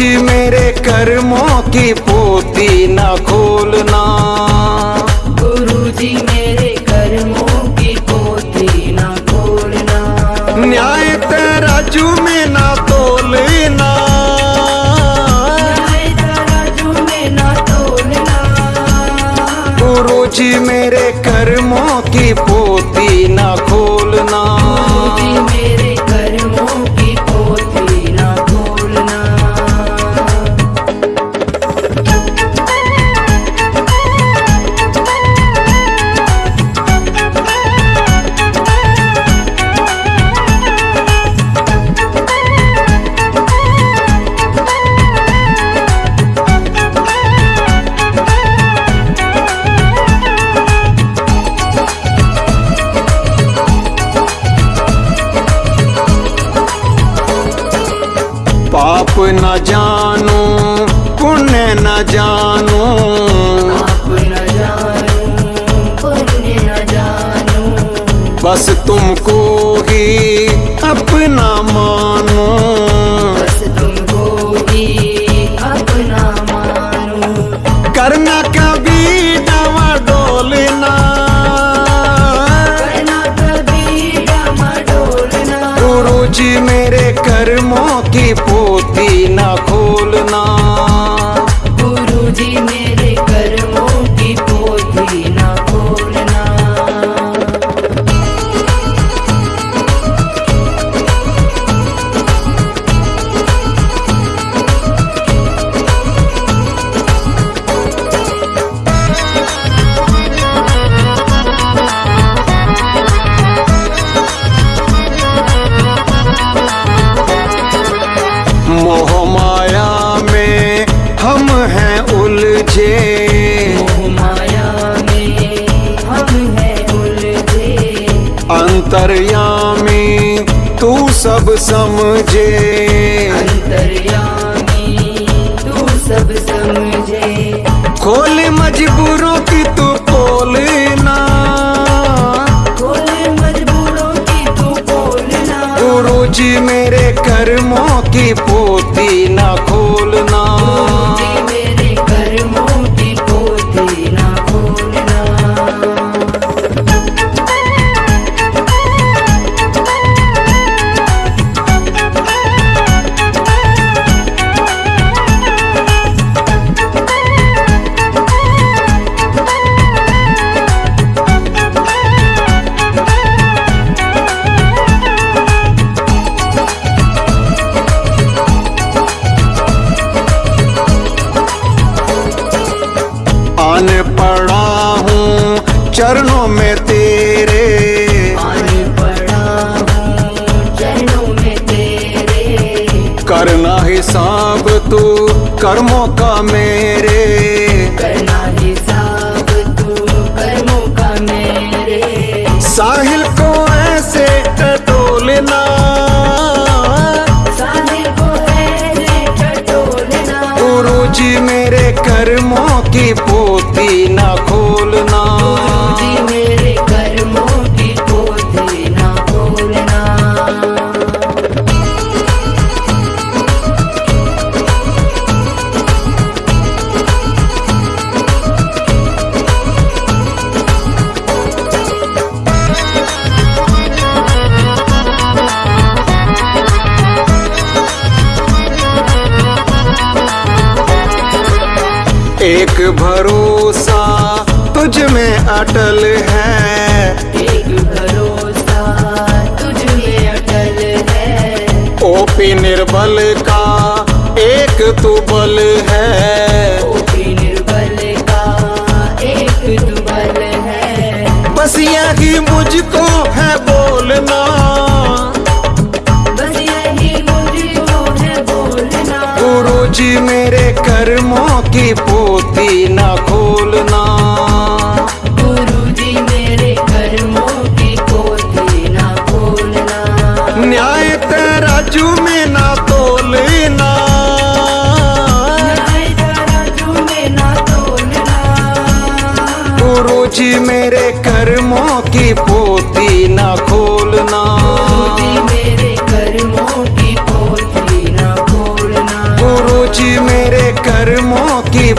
जी मेरे कर्मों की पोती ना खोलना। गुरु जी मेरे कर्मों की पोती ना खोलना। न्याय तराजू में ना तोलना। न्याय तराजू में ना तोलना। गुरु जी मेरे कर्मों की पोती ना खोलना। अंतर्यामी तू सब समझे। अंतर्यामी तू सब समझे। खोल मजबूरों चरणों में तेरे। करना हिसाब तू कर्मों का मेरे करना हिसाब तू, कर्मों का मेरे। साहिल को ऐसे टटोलना। साहिल को ऐसे टटोलना गुरु जी मेरे कर्मों की एक भरोसा तुझ में अटल है। एक भरोसा तुझ में अटल है। ओपी निर्बल का एक तू बल है जी मेरे कर्मों की पोती ना खोलना। गुरु जी मेरे कर्मों की ना खोलना। न्याय तराजू में ना तोलना। न्याय में ना तोलना। गुरु जी मेरे कर्मों की पोती ना कर्मों की